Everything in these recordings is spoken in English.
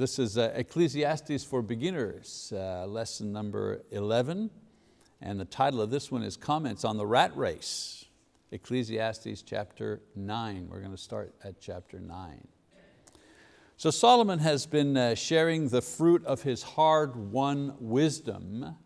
this is uh, Ecclesiastes for Beginners, uh, lesson number 11. And the title of this one is Comments on the Rat Race. Ecclesiastes chapter nine. We're going to start at chapter nine. So Solomon has been uh, sharing the fruit of his hard-won wisdom.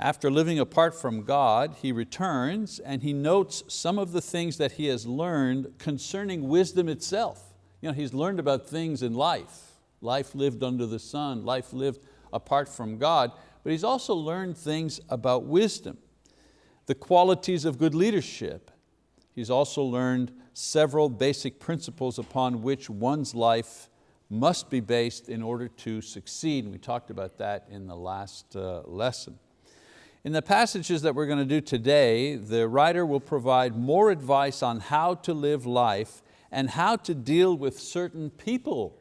After living apart from God, he returns and he notes some of the things that he has learned concerning wisdom itself. You know, he's learned about things in life, life lived under the sun, life lived apart from God, but he's also learned things about wisdom, the qualities of good leadership. He's also learned several basic principles upon which one's life must be based in order to succeed. We talked about that in the last uh, lesson. In the passages that we're going to do today, the writer will provide more advice on how to live life and how to deal with certain people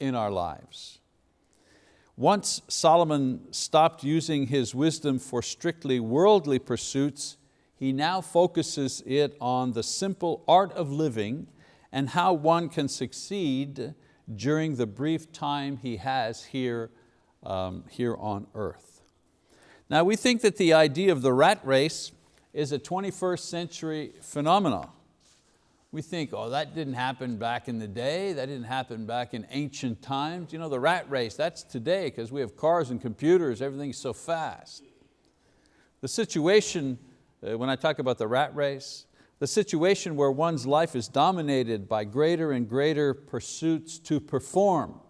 in our lives. Once Solomon stopped using his wisdom for strictly worldly pursuits, he now focuses it on the simple art of living and how one can succeed during the brief time he has here, um, here on earth. Now we think that the idea of the rat race is a 21st century phenomenon. We think, oh, that didn't happen back in the day, that didn't happen back in ancient times. You know, the rat race, that's today because we have cars and computers, everything's so fast. The situation uh, when I talk about the rat race, the situation where one's life is dominated by greater and greater pursuits to perform,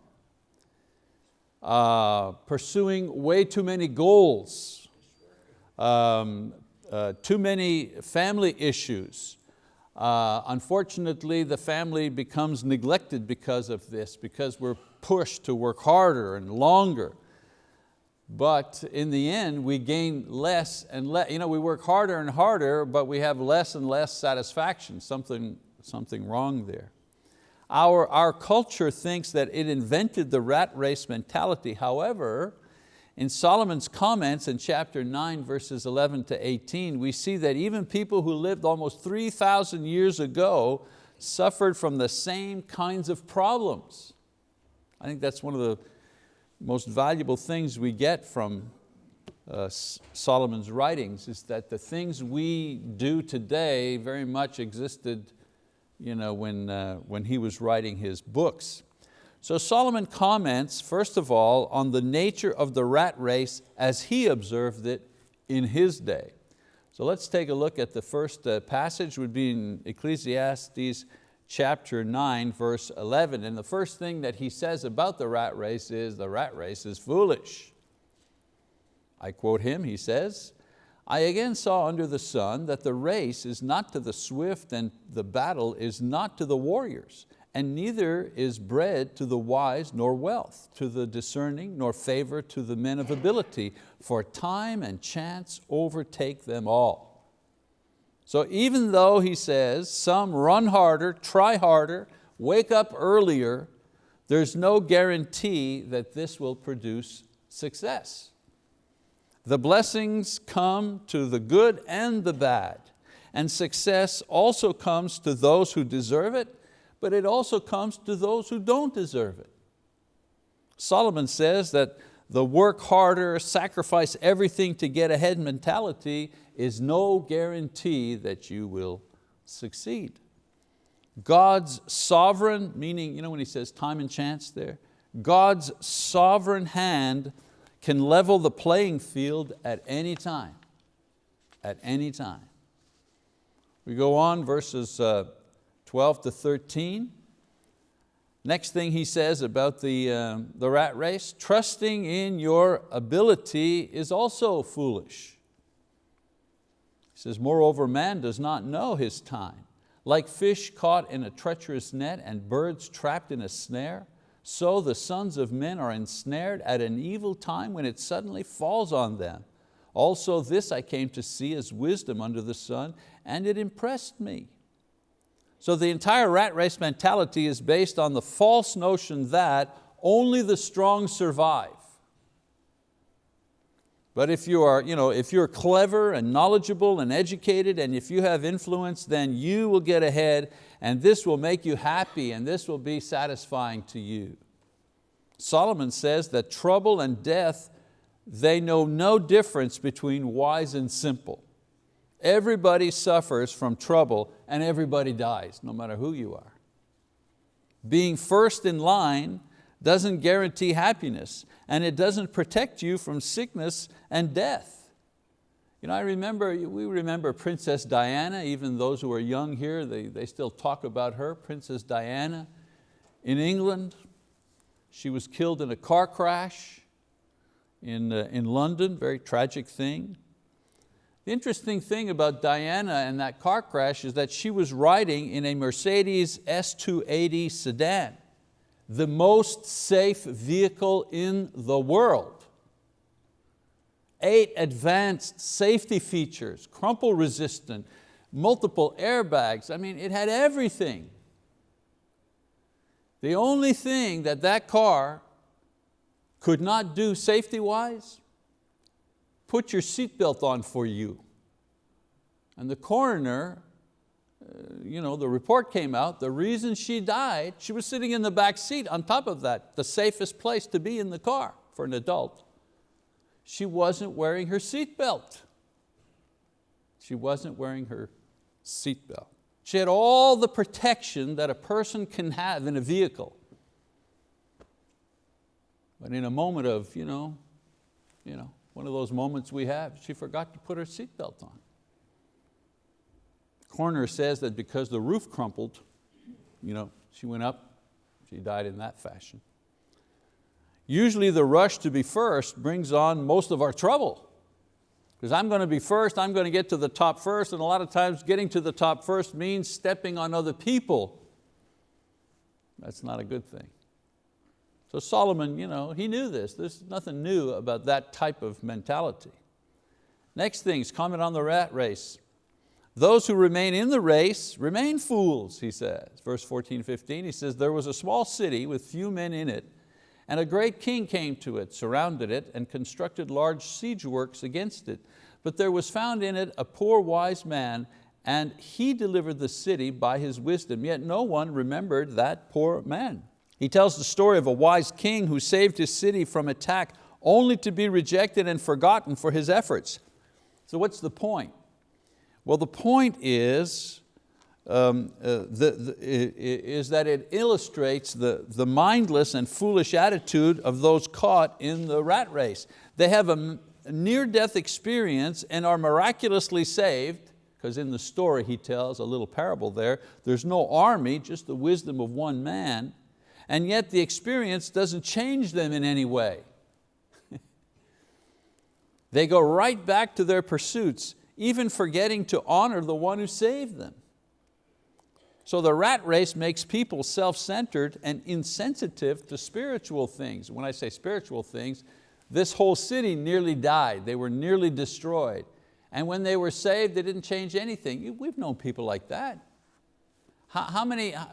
uh, pursuing way too many goals, um, uh, too many family issues. Uh, unfortunately, the family becomes neglected because of this, because we're pushed to work harder and longer but in the end we gain less and less, you know, we work harder and harder, but we have less and less satisfaction, something, something wrong there. Our, our culture thinks that it invented the rat race mentality. However, in Solomon's comments in chapter 9, verses 11 to 18, we see that even people who lived almost 3,000 years ago suffered from the same kinds of problems. I think that's one of the most valuable things we get from uh, Solomon's writings is that the things we do today very much existed you know, when, uh, when he was writing his books. So Solomon comments, first of all, on the nature of the rat race as he observed it in his day. So let's take a look at the first uh, passage would be in Ecclesiastes chapter 9, verse 11. And the first thing that he says about the rat race is the rat race is foolish. I quote him, he says, I again saw under the sun that the race is not to the swift and the battle is not to the warriors, and neither is bread to the wise nor wealth, to the discerning nor favor to the men of ability, for time and chance overtake them all. So even though he says some run harder, try harder, wake up earlier, there's no guarantee that this will produce success. The blessings come to the good and the bad, and success also comes to those who deserve it, but it also comes to those who don't deserve it. Solomon says that the work harder, sacrifice everything to get ahead mentality is no guarantee that you will succeed. God's sovereign, meaning you know when he says time and chance there, God's sovereign hand can level the playing field at any time, at any time. We go on verses uh, 12 to 13. Next thing he says about the, uh, the rat race, trusting in your ability is also foolish He says, moreover, man does not know his time. Like fish caught in a treacherous net and birds trapped in a snare, so the sons of men are ensnared at an evil time when it suddenly falls on them. Also this I came to see as wisdom under the sun, and it impressed me. So the entire rat race mentality is based on the false notion that only the strong survive. But if, you are, you know, if you're clever and knowledgeable and educated and if you have influence, then you will get ahead and this will make you happy and this will be satisfying to you. Solomon says that trouble and death, they know no difference between wise and simple. Everybody suffers from trouble and everybody dies, no matter who you are. Being first in line doesn't guarantee happiness and it doesn't protect you from sickness and death. You know, I remember, we remember Princess Diana, even those who are young here, they, they still talk about her, Princess Diana in England. She was killed in a car crash in, uh, in London, very tragic thing. The interesting thing about Diana and that car crash is that she was riding in a Mercedes S280 sedan, the most safe vehicle in the world. Eight advanced safety features, crumple resistant, multiple airbags. I mean, it had everything. The only thing that that car could not do safety-wise put your seatbelt on for you. And the coroner, uh, you know, the report came out, the reason she died, she was sitting in the back seat on top of that, the safest place to be in the car for an adult. She wasn't wearing her seatbelt. She wasn't wearing her seatbelt. She had all the protection that a person can have in a vehicle. But in a moment of, you know, you know, one of those moments we have, she forgot to put her seatbelt on. Coroner says that because the roof crumpled, you know, she went up, she died in that fashion. Usually the rush to be first brings on most of our trouble. Because I'm going to be first, I'm going to get to the top first, and a lot of times getting to the top first means stepping on other people. That's not a good thing. So Solomon, you know, he knew this. There's nothing new about that type of mentality. Next thing is comment on the rat race. Those who remain in the race remain fools, he says. Verse 14, 15, he says, there was a small city with few men in it, and a great king came to it, surrounded it, and constructed large siege works against it. But there was found in it a poor wise man, and he delivered the city by his wisdom, yet no one remembered that poor man. He tells the story of a wise king who saved his city from attack only to be rejected and forgotten for his efforts. So what's the point? Well, the point is, um, uh, the, the, is that it illustrates the, the mindless and foolish attitude of those caught in the rat race. They have a near-death experience and are miraculously saved, because in the story he tells a little parable there, there's no army, just the wisdom of one man, and yet the experience doesn't change them in any way. they go right back to their pursuits, even forgetting to honor the one who saved them. So the rat race makes people self-centered and insensitive to spiritual things. When I say spiritual things, this whole city nearly died. They were nearly destroyed. And when they were saved, they didn't change anything. We've known people like that. How, how many, uh,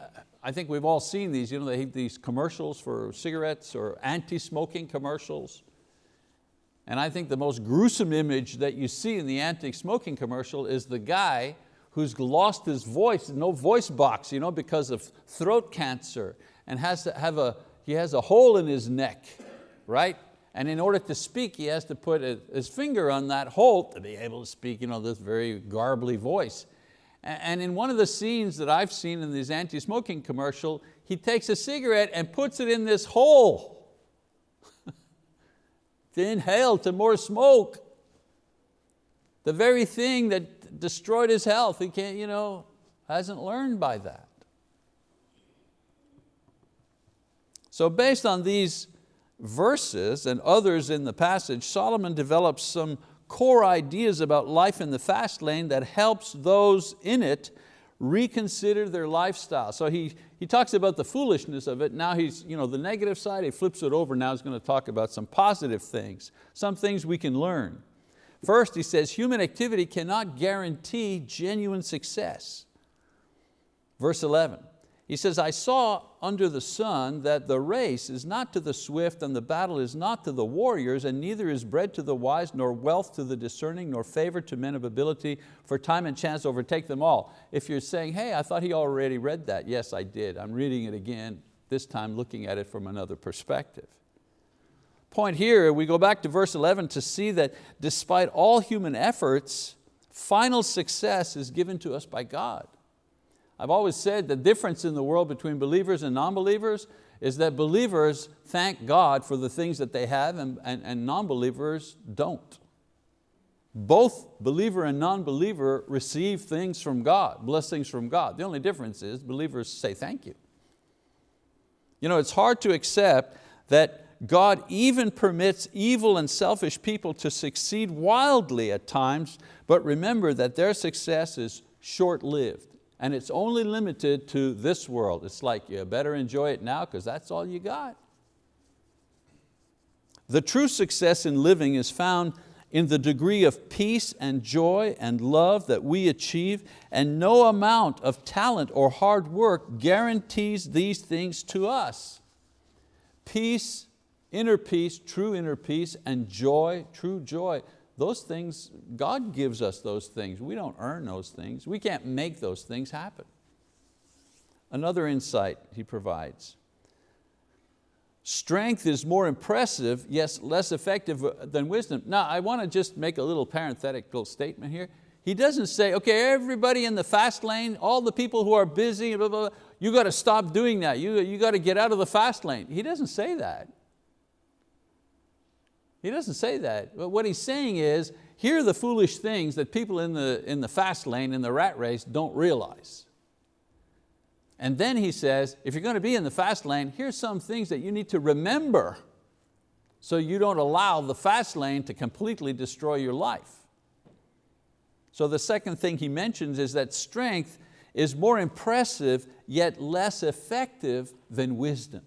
I think we've all seen these, you know, they these commercials for cigarettes or anti-smoking commercials. And I think the most gruesome image that you see in the anti-smoking commercial is the guy who's lost his voice, no voice box, you know, because of throat cancer, and has to have a, he has a hole in his neck, right? And in order to speak, he has to put his finger on that hole to be able to speak you know, this very garbly voice. And in one of the scenes that I've seen in these anti-smoking commercial, he takes a cigarette and puts it in this hole to inhale to more smoke. The very thing that destroyed his health, he can't, you know, hasn't learned by that. So based on these verses and others in the passage, Solomon develops some core ideas about life in the fast lane that helps those in it reconsider their lifestyle. So he, he talks about the foolishness of it. Now he's, you know, the negative side, he flips it over. Now he's going to talk about some positive things, some things we can learn. First, he says, human activity cannot guarantee genuine success. Verse 11, he says, I saw under the sun that the race is not to the swift and the battle is not to the warriors and neither is bread to the wise nor wealth to the discerning nor favor to men of ability for time and chance overtake them all. If you're saying, hey, I thought he already read that. Yes, I did. I'm reading it again. this time looking at it from another perspective. Point here, we go back to verse 11 to see that despite all human efforts, final success is given to us by God. I've always said the difference in the world between believers and non-believers is that believers thank God for the things that they have and, and, and non-believers don't. Both believer and non-believer receive things from God, blessings from God. The only difference is believers say thank you. You know, it's hard to accept that God even permits evil and selfish people to succeed wildly at times, but remember that their success is short-lived and it's only limited to this world. It's like you better enjoy it now because that's all you got. The true success in living is found in the degree of peace and joy and love that we achieve and no amount of talent or hard work guarantees these things to us. Peace, inner peace, true inner peace and joy, true joy those things, God gives us those things. We don't earn those things. We can't make those things happen. Another insight he provides. Strength is more impressive, yes, less effective uh, than wisdom. Now, I want to just make a little parenthetical statement here. He doesn't say, okay, everybody in the fast lane, all the people who are busy, blah, blah, blah, you got to stop doing that. You, you got to get out of the fast lane. He doesn't say that. He doesn't say that. But what he's saying is, here are the foolish things that people in the, in the fast lane, in the rat race, don't realize. And then he says, if you're going to be in the fast lane, here's some things that you need to remember so you don't allow the fast lane to completely destroy your life. So the second thing he mentions is that strength is more impressive yet less effective than wisdom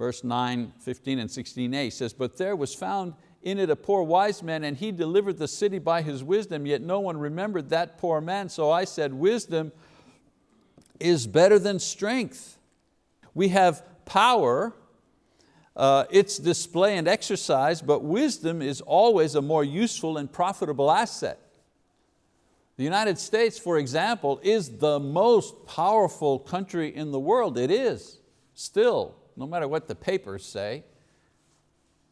verse 9, 15 and 16a says, but there was found in it a poor wise man and he delivered the city by his wisdom, yet no one remembered that poor man. So I said, wisdom is better than strength. We have power, uh, its display and exercise, but wisdom is always a more useful and profitable asset. The United States, for example, is the most powerful country in the world. It is, still, no matter what the papers say.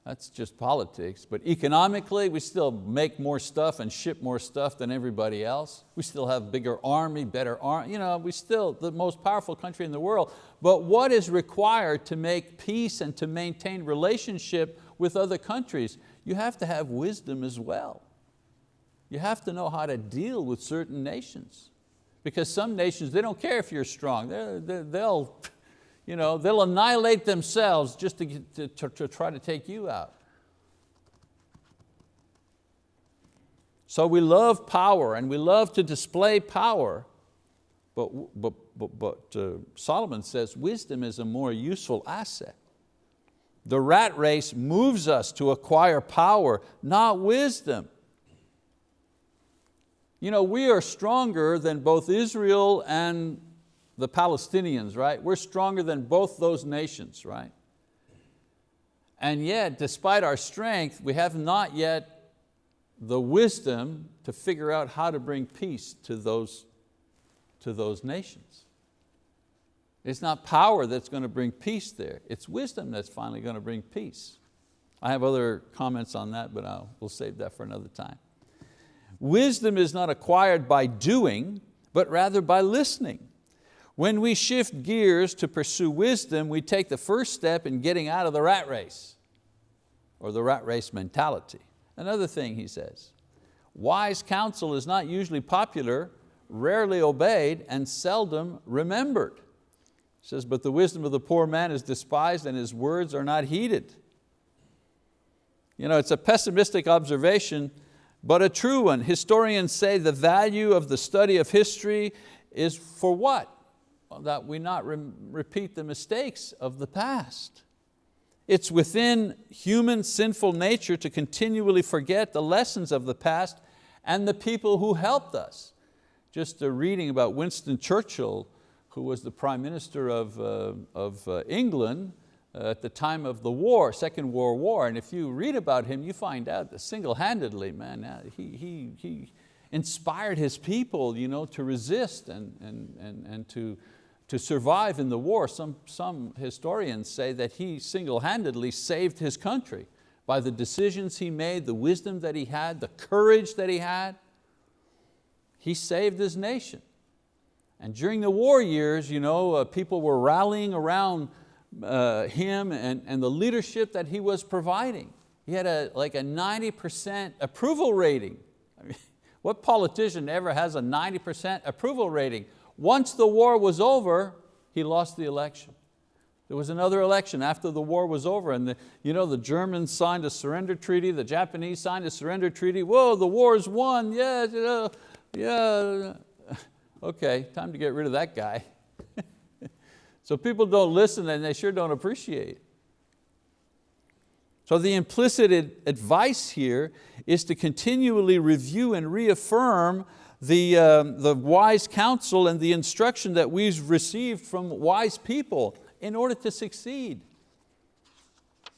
That's just politics. But economically, we still make more stuff and ship more stuff than everybody else. We still have bigger army, better army. You know, we still the most powerful country in the world. But what is required to make peace and to maintain relationship with other countries? You have to have wisdom as well. You have to know how to deal with certain nations. Because some nations, they don't care if you're strong. they will you know, they'll annihilate themselves just to, to, to, to try to take you out. So we love power and we love to display power, but, but, but, but uh, Solomon says wisdom is a more useful asset. The rat race moves us to acquire power, not wisdom. You know, we are stronger than both Israel and the Palestinians, right? We're stronger than both those nations, right? And yet, despite our strength, we have not yet the wisdom to figure out how to bring peace to those, to those nations. It's not power that's going to bring peace there. It's wisdom that's finally going to bring peace. I have other comments on that, but I'll, we'll save that for another time. Wisdom is not acquired by doing, but rather by listening. When we shift gears to pursue wisdom, we take the first step in getting out of the rat race or the rat race mentality. Another thing he says, wise counsel is not usually popular, rarely obeyed, and seldom remembered. He says, but the wisdom of the poor man is despised and his words are not heeded. You know, it's a pessimistic observation, but a true one. Historians say the value of the study of history is for what? That we not re repeat the mistakes of the past. It's within human sinful nature to continually forget the lessons of the past and the people who helped us. Just a reading about Winston Churchill, who was the Prime Minister of, uh, of uh, England uh, at the time of the war, Second World War, and if you read about him, you find out that single-handedly, man, uh, he, he, he inspired his people you know, to resist and, and, and, and to, to survive in the war. Some, some historians say that he single-handedly saved his country by the decisions he made, the wisdom that he had, the courage that he had. He saved his nation. And during the war years, you know, uh, people were rallying around uh, him and, and the leadership that he was providing. He had a, like a 90% approval rating. I mean, what politician ever has a 90% approval rating? Once the war was over, he lost the election. There was another election after the war was over and the, you know, the Germans signed a surrender treaty, the Japanese signed a surrender treaty. Whoa, the war's won, yeah, yeah, yeah. Okay, time to get rid of that guy. so people don't listen and they sure don't appreciate. So the implicit advice here is to continually review and reaffirm the, uh, the wise counsel and the instruction that we've received from wise people in order to succeed.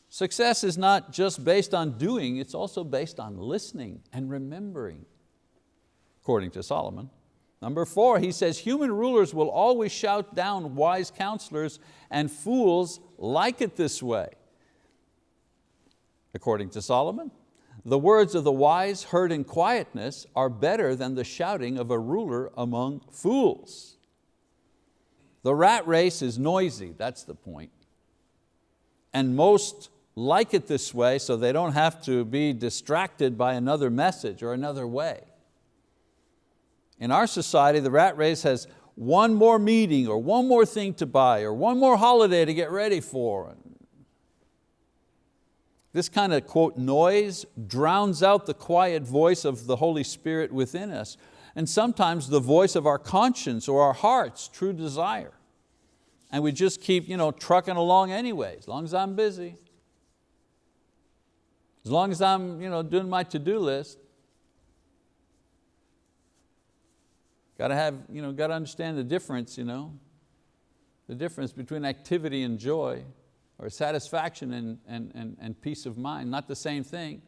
Success is not just based on doing, it's also based on listening and remembering, according to Solomon. Number four, he says, human rulers will always shout down wise counselors and fools like it this way. According to Solomon, the words of the wise heard in quietness are better than the shouting of a ruler among fools. The rat race is noisy, that's the point. And most like it this way so they don't have to be distracted by another message or another way. In our society, the rat race has one more meeting or one more thing to buy or one more holiday to get ready for. This kind of, quote, noise drowns out the quiet voice of the Holy Spirit within us and sometimes the voice of our conscience or our heart's true desire. And we just keep you know, trucking along anyway, as long as I'm busy. As long as I'm you know, doing my to-do list. Got to have, you know, got to understand the difference, you know, the difference between activity and joy, or satisfaction and, and, and, and peace of mind, not the same thing.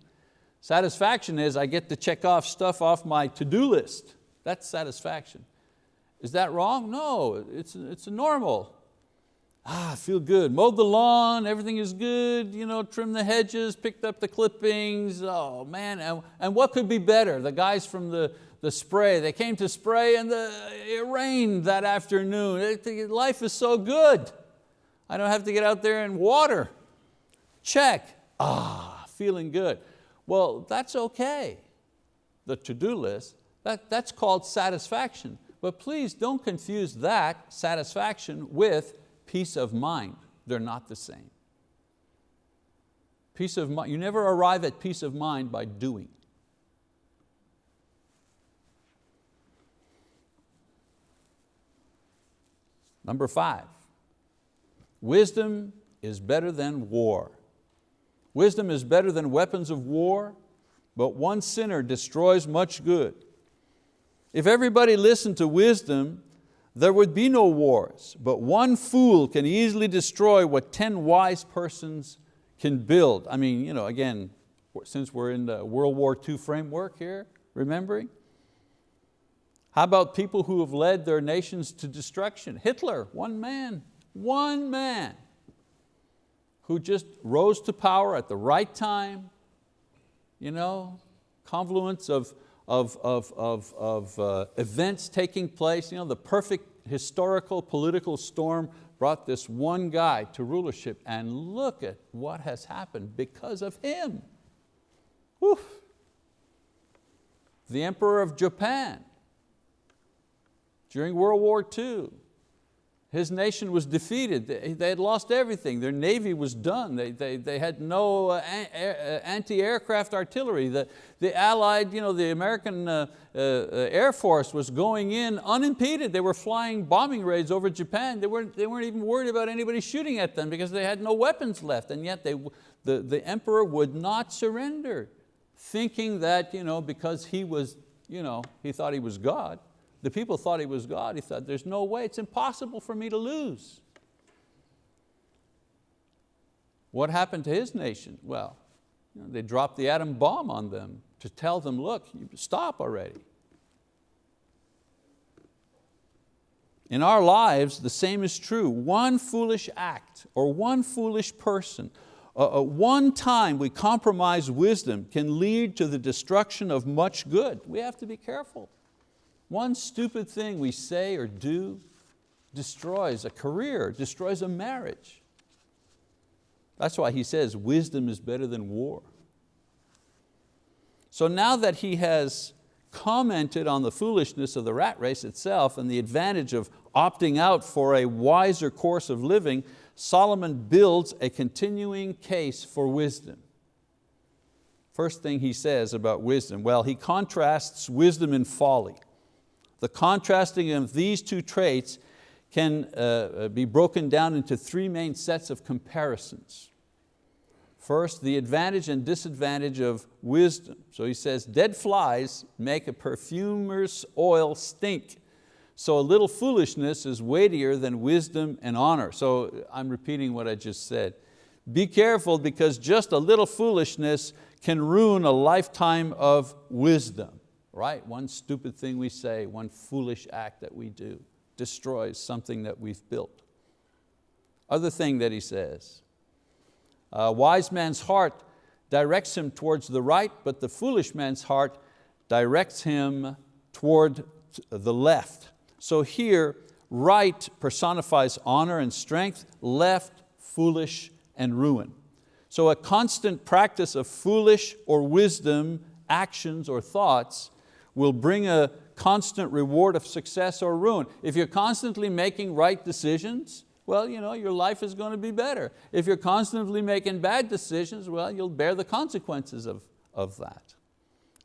Satisfaction is I get to check off stuff off my to-do list. That's satisfaction. Is that wrong? No, it's, it's normal. Ah, I feel good. Mowed the lawn, everything is good, you know, trimmed the hedges, picked up the clippings, oh man, and, and what could be better? The guys from the, the spray. They came to spray and the, it rained that afternoon. It, life is so good. I don't have to get out there and water. Check, ah, feeling good. Well, that's okay. The to-do list, that, that's called satisfaction. But please don't confuse that satisfaction with peace of mind. They're not the same. Peace of mind, you never arrive at peace of mind by doing. Number five, wisdom is better than war. Wisdom is better than weapons of war, but one sinner destroys much good. If everybody listened to wisdom, there would be no wars, but one fool can easily destroy what 10 wise persons can build. I mean, you know, again, since we're in the World War II framework here, remembering, how about people who have led their nations to destruction? Hitler, one man, one man who just rose to power at the right time, you know, confluence of, of, of, of, of uh, events taking place, you know, the perfect historical political storm brought this one guy to rulership and look at what has happened because of him. Whew. The Emperor of Japan, during World War II. His nation was defeated. They had lost everything. Their navy was done. They, they, they had no uh, anti-aircraft artillery. The, the Allied, you know, the American uh, uh, Air Force was going in unimpeded. They were flying bombing raids over Japan. They weren't, they weren't even worried about anybody shooting at them because they had no weapons left. And yet they, the, the emperor would not surrender, thinking that you know, because he was, you know, he thought he was God, the people thought he was God. He thought, there's no way, it's impossible for me to lose. What happened to his nation? Well, you know, they dropped the atom bomb on them to tell them, look, stop already. In our lives, the same is true. One foolish act or one foolish person, uh, uh, one time we compromise wisdom can lead to the destruction of much good. We have to be careful. One stupid thing we say or do destroys a career, destroys a marriage. That's why he says wisdom is better than war. So now that he has commented on the foolishness of the rat race itself and the advantage of opting out for a wiser course of living, Solomon builds a continuing case for wisdom. First thing he says about wisdom, well, he contrasts wisdom and folly. The contrasting of these two traits can uh, uh, be broken down into three main sets of comparisons. First, the advantage and disadvantage of wisdom. So he says, dead flies make a perfumer's oil stink. So a little foolishness is weightier than wisdom and honor. So I'm repeating what I just said. Be careful because just a little foolishness can ruin a lifetime of wisdom, right? One stupid thing we say, one foolish act that we do destroys something that we've built. Other thing that he says, a wise man's heart directs him towards the right, but the foolish man's heart directs him toward the left. So here, right personifies honor and strength, left, foolish and ruin. So a constant practice of foolish or wisdom actions or thoughts will bring a constant reward of success or ruin. If you're constantly making right decisions, well, you know, your life is going to be better. If you're constantly making bad decisions, well, you'll bear the consequences of, of that.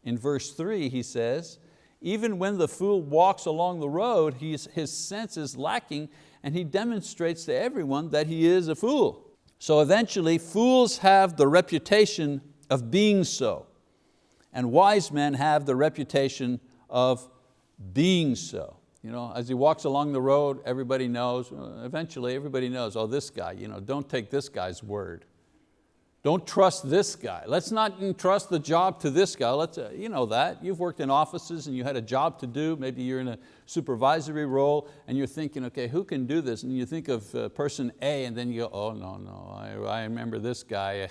In verse three, he says, even when the fool walks along the road, his sense is lacking and he demonstrates to everyone that he is a fool. So eventually, fools have the reputation of being so, and wise men have the reputation of being so. You know, as he walks along the road, everybody knows, eventually everybody knows, oh, this guy, you know, don't take this guy's word. Don't trust this guy. Let's not entrust the job to this guy. Let's, uh, you know that. You've worked in offices and you had a job to do. Maybe you're in a supervisory role and you're thinking, okay, who can do this? And you think of uh, person A and then you go, oh no, no, I, I remember this guy.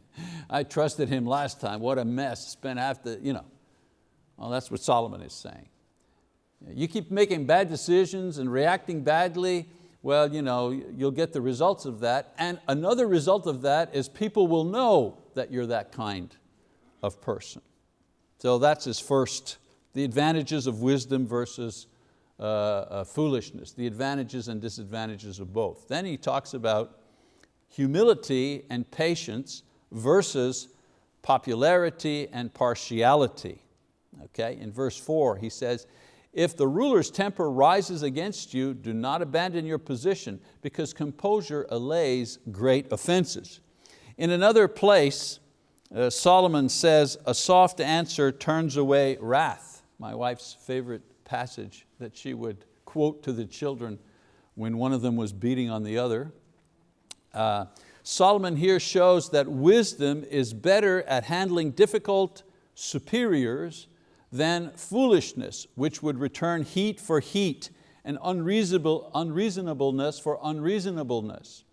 I trusted him last time. What a mess. Spent half the, you know. Well, that's what Solomon is saying. You keep making bad decisions and reacting badly, well, you know, you'll get the results of that. And another result of that is people will know that you're that kind of person. So that's his first, the advantages of wisdom versus uh, uh, foolishness, the advantages and disadvantages of both. Then he talks about humility and patience versus popularity and partiality. Okay, in verse four he says, if the ruler's temper rises against you, do not abandon your position because composure allays great offenses. In another place, uh, Solomon says, a soft answer turns away wrath. My wife's favorite passage that she would quote to the children when one of them was beating on the other. Uh, Solomon here shows that wisdom is better at handling difficult superiors than foolishness, which would return heat for heat and unreasonable, unreasonableness for unreasonableness.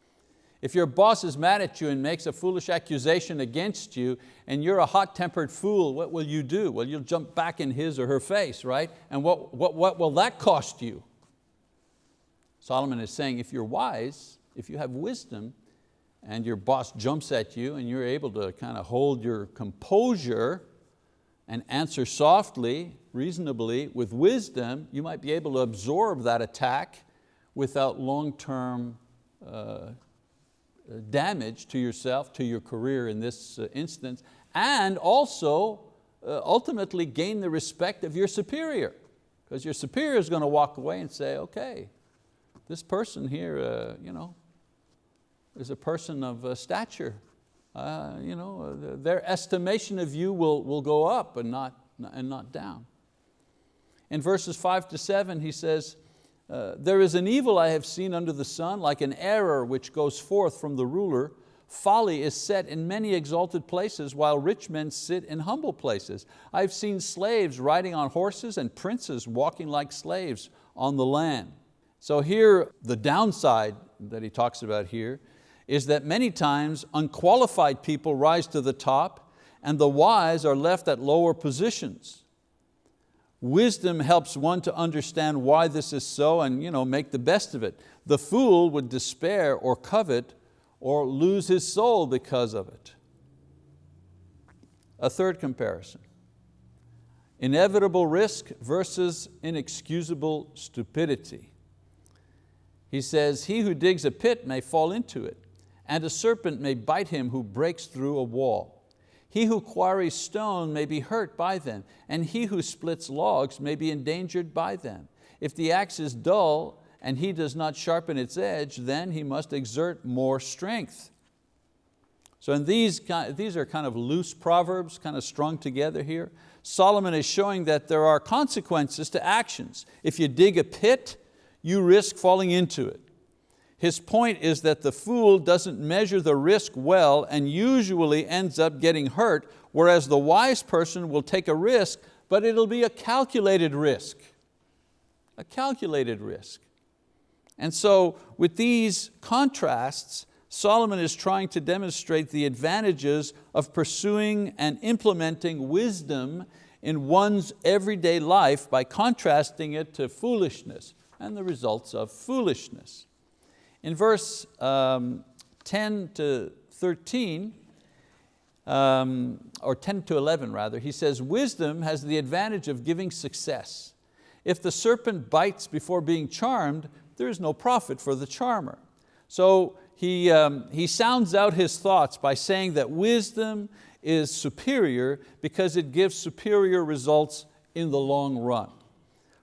If your boss is mad at you and makes a foolish accusation against you and you're a hot-tempered fool, what will you do? Well, you'll jump back in his or her face, right? And what, what, what will that cost you? Solomon is saying if you're wise, if you have wisdom, and your boss jumps at you and you're able to kind of hold your composure, and answer softly, reasonably, with wisdom, you might be able to absorb that attack without long-term uh, damage to yourself, to your career in this uh, instance, and also uh, ultimately gain the respect of your superior. Because your superior is going to walk away and say, okay, this person here uh, you know, is a person of uh, stature uh, you know, their estimation of you will, will go up and not, and not down. In verses five to seven, he says, uh, there is an evil I have seen under the sun, like an error which goes forth from the ruler. Folly is set in many exalted places, while rich men sit in humble places. I've seen slaves riding on horses and princes walking like slaves on the land. So here, the downside that he talks about here is that many times unqualified people rise to the top and the wise are left at lower positions. Wisdom helps one to understand why this is so and you know, make the best of it. The fool would despair or covet or lose his soul because of it. A third comparison. Inevitable risk versus inexcusable stupidity. He says, he who digs a pit may fall into it, and a serpent may bite him who breaks through a wall. He who quarries stone may be hurt by them, and he who splits logs may be endangered by them. If the axe is dull and he does not sharpen its edge, then he must exert more strength. So in these, these are kind of loose proverbs, kind of strung together here. Solomon is showing that there are consequences to actions. If you dig a pit, you risk falling into it. His point is that the fool doesn't measure the risk well and usually ends up getting hurt, whereas the wise person will take a risk, but it'll be a calculated risk. A calculated risk. And so with these contrasts, Solomon is trying to demonstrate the advantages of pursuing and implementing wisdom in one's everyday life by contrasting it to foolishness and the results of foolishness. In verse um, 10 to 13, um, or 10 to 11 rather, he says, wisdom has the advantage of giving success. If the serpent bites before being charmed, there is no profit for the charmer. So he, um, he sounds out his thoughts by saying that wisdom is superior because it gives superior results in the long run.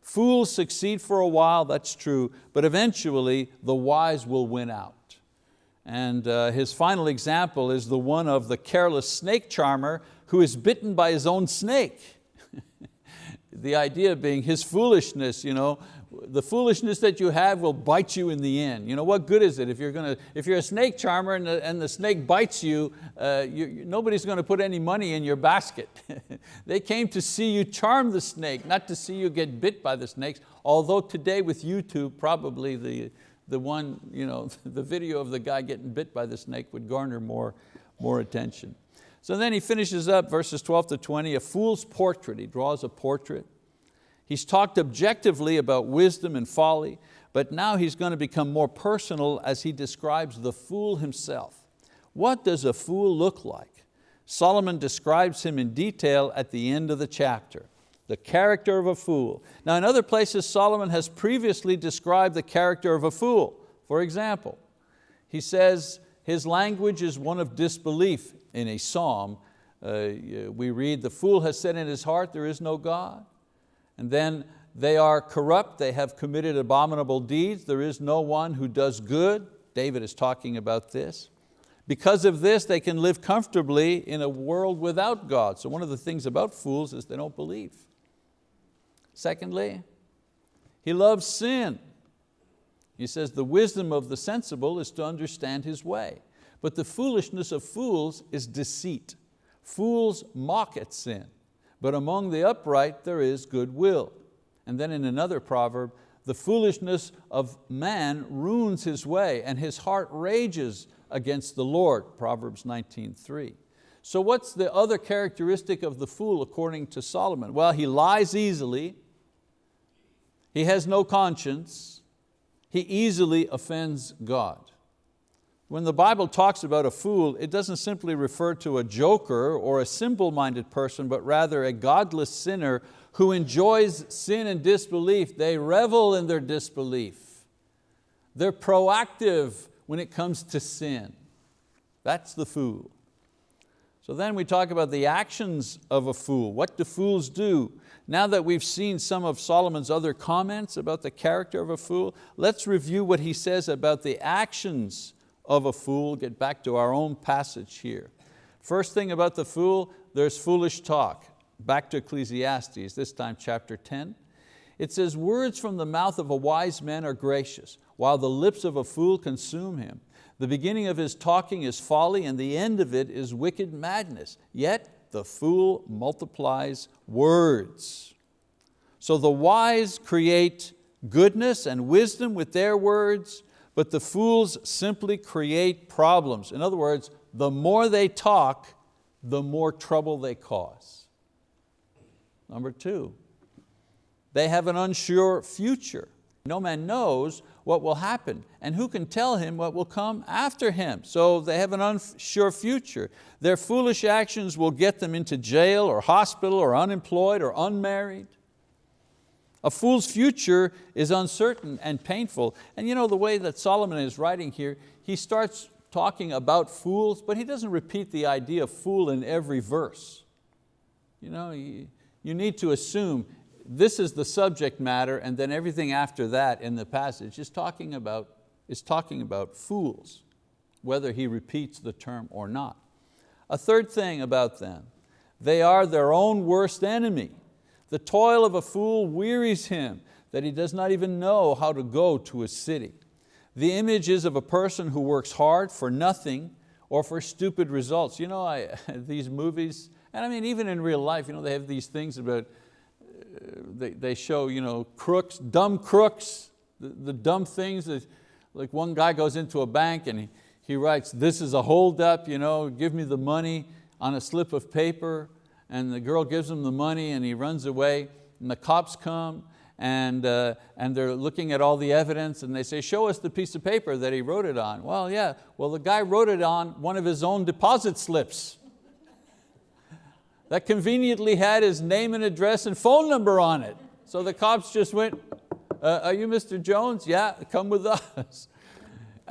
Fools succeed for a while, that's true, but eventually the wise will win out. And uh, his final example is the one of the careless snake charmer who is bitten by his own snake. the idea being his foolishness, you know, the foolishness that you have will bite you in the end. You know, what good is it if you're, to, if you're a snake charmer and the, and the snake bites you, uh, you, nobody's going to put any money in your basket. they came to see you charm the snake, not to see you get bit by the snakes, although today with YouTube, probably the, the one, you know, the video of the guy getting bit by the snake would garner more, more attention. So then he finishes up verses 12 to 20, a fool's portrait. He draws a portrait He's talked objectively about wisdom and folly, but now he's going to become more personal as he describes the fool himself. What does a fool look like? Solomon describes him in detail at the end of the chapter, the character of a fool. Now in other places, Solomon has previously described the character of a fool. For example, he says his language is one of disbelief in a psalm. Uh, we read, the fool has said in his heart, there is no God. And then they are corrupt, they have committed abominable deeds, there is no one who does good. David is talking about this. Because of this, they can live comfortably in a world without God. So one of the things about fools is they don't believe. Secondly, he loves sin. He says the wisdom of the sensible is to understand his way. But the foolishness of fools is deceit. Fools mock at sin but among the upright there is goodwill. And then in another proverb, the foolishness of man ruins his way and his heart rages against the Lord, Proverbs 19.3. So what's the other characteristic of the fool according to Solomon? Well, he lies easily, he has no conscience, he easily offends God. When the Bible talks about a fool, it doesn't simply refer to a joker or a simple-minded person, but rather a godless sinner who enjoys sin and disbelief. They revel in their disbelief. They're proactive when it comes to sin. That's the fool. So then we talk about the actions of a fool. What do fools do? Now that we've seen some of Solomon's other comments about the character of a fool, let's review what he says about the actions of a fool, get back to our own passage here. First thing about the fool, there's foolish talk. Back to Ecclesiastes, this time chapter 10. It says, words from the mouth of a wise man are gracious, while the lips of a fool consume him. The beginning of his talking is folly, and the end of it is wicked madness. Yet the fool multiplies words. So the wise create goodness and wisdom with their words, but the fools simply create problems. In other words, the more they talk, the more trouble they cause. Number two, they have an unsure future. No man knows what will happen and who can tell him what will come after him. So they have an unsure future. Their foolish actions will get them into jail or hospital or unemployed or unmarried. A fool's future is uncertain and painful. And you know the way that Solomon is writing here, he starts talking about fools, but he doesn't repeat the idea of fool in every verse. You know, you, need to assume this is the subject matter and then everything after that in the passage is talking about, is talking about fools, whether he repeats the term or not. A third thing about them, they are their own worst enemy. The toil of a fool wearies him that he does not even know how to go to a city. The image is of a person who works hard for nothing or for stupid results. You know, I, these movies, and I mean even in real life, you know, they have these things about uh, they, they show you know, crooks, dumb crooks, the, the dumb things. That, like one guy goes into a bank and he, he writes, this is a holdup, you know, give me the money on a slip of paper. And the girl gives him the money and he runs away. And the cops come and, uh, and they're looking at all the evidence and they say, show us the piece of paper that he wrote it on. Well, yeah, well the guy wrote it on one of his own deposit slips that conveniently had his name and address and phone number on it. So the cops just went, uh, are you Mr. Jones? Yeah, come with us.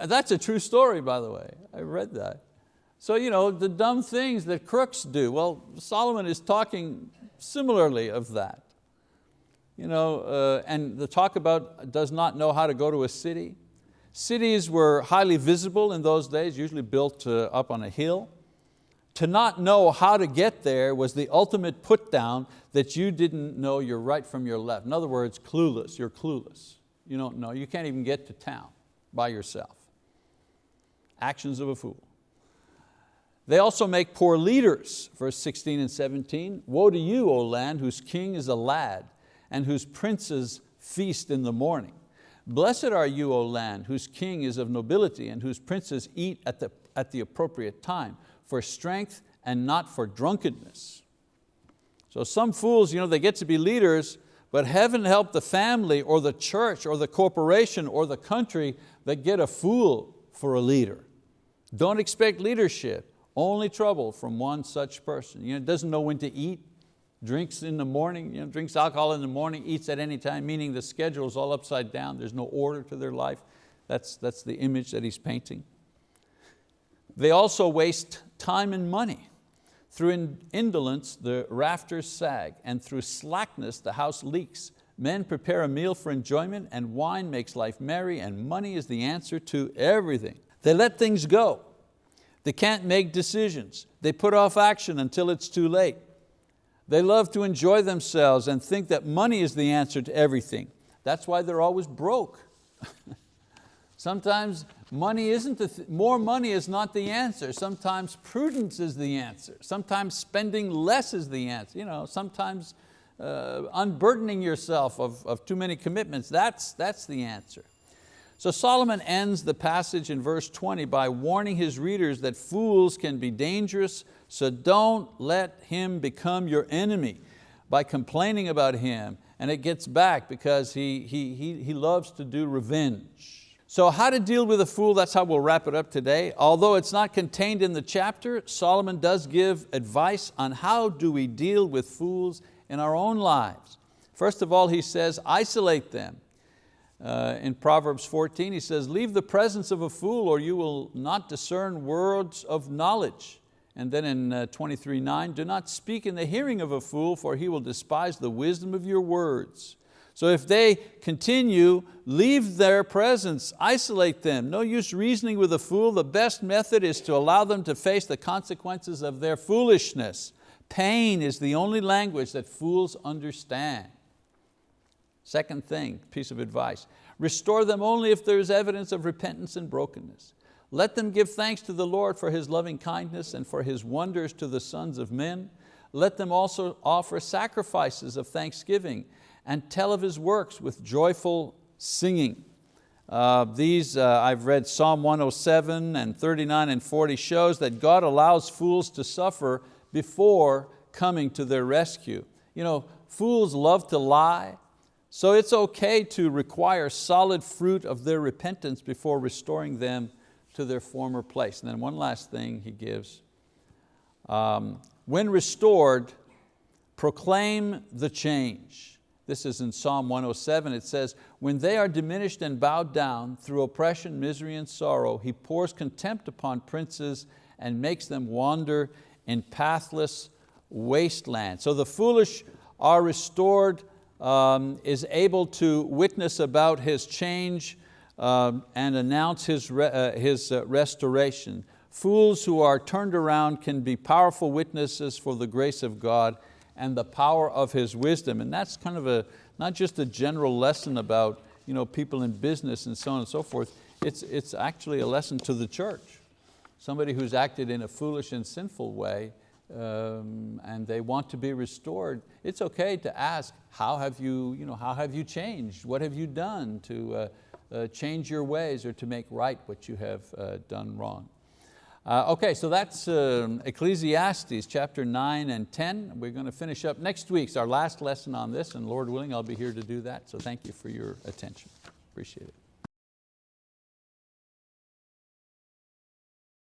That's a true story, by the way. I read that. So you know, the dumb things that crooks do, well, Solomon is talking similarly of that. You know, uh, and the talk about does not know how to go to a city. Cities were highly visible in those days, usually built uh, up on a hill to not know how to get there was the ultimate put down that you didn't know your right from your left. In other words, clueless, you're clueless. You don't know, you can't even get to town by yourself. Actions of a fool. They also make poor leaders, verse 16 and 17. Woe to you, O land, whose king is a lad, and whose princes feast in the morning. Blessed are you, O land, whose king is of nobility, and whose princes eat at the, at the appropriate time for strength and not for drunkenness. So some fools, you know, they get to be leaders, but heaven help the family or the church or the corporation or the country that get a fool for a leader. Don't expect leadership, only trouble from one such person. You know, doesn't know when to eat, drinks in the morning, you know, drinks alcohol in the morning, eats at any time, meaning the schedule is all upside down, there's no order to their life. That's, that's the image that he's painting. They also waste time and money. Through indolence, the rafters sag, and through slackness, the house leaks. Men prepare a meal for enjoyment, and wine makes life merry, and money is the answer to everything. They let things go. They can't make decisions. They put off action until it's too late. They love to enjoy themselves and think that money is the answer to everything. That's why they're always broke. Sometimes money isn't the th more money is not the answer. Sometimes prudence is the answer. Sometimes spending less is the answer. You know, sometimes uh, unburdening yourself of, of too many commitments, that's, that's the answer. So Solomon ends the passage in verse 20 by warning his readers that fools can be dangerous, so don't let him become your enemy by complaining about him. And it gets back because he, he, he, he loves to do revenge. So how to deal with a fool, that's how we'll wrap it up today. Although it's not contained in the chapter, Solomon does give advice on how do we deal with fools in our own lives. First of all, he says, isolate them. Uh, in Proverbs 14, he says, leave the presence of a fool or you will not discern words of knowledge. And then in uh, 23.9, do not speak in the hearing of a fool for he will despise the wisdom of your words. So if they continue, leave their presence, isolate them. No use reasoning with a fool. The best method is to allow them to face the consequences of their foolishness. Pain is the only language that fools understand. Second thing, piece of advice, restore them only if there is evidence of repentance and brokenness. Let them give thanks to the Lord for His loving kindness and for His wonders to the sons of men. Let them also offer sacrifices of thanksgiving and tell of His works with joyful singing. Uh, these, uh, I've read Psalm 107 and 39 and 40 shows that God allows fools to suffer before coming to their rescue. You know, fools love to lie, so it's okay to require solid fruit of their repentance before restoring them to their former place. And then one last thing he gives. Um, when restored, proclaim the change. This is in Psalm 107, it says, when they are diminished and bowed down through oppression, misery, and sorrow, He pours contempt upon princes and makes them wander in pathless wasteland. So the foolish are restored um, is able to witness about his change um, and announce his, re uh, his uh, restoration. Fools who are turned around can be powerful witnesses for the grace of God and the power of His wisdom. And that's kind of a, not just a general lesson about you know, people in business and so on and so forth, it's, it's actually a lesson to the church. Somebody who's acted in a foolish and sinful way um, and they want to be restored, it's okay to ask, how have you, you, know, how have you changed? What have you done to uh, uh, change your ways or to make right what you have uh, done wrong? Uh, okay, so that's um, Ecclesiastes chapter 9 and 10. We're going to finish up next week. It's our last lesson on this and Lord willing I'll be here to do that. So thank you for your attention. Appreciate it.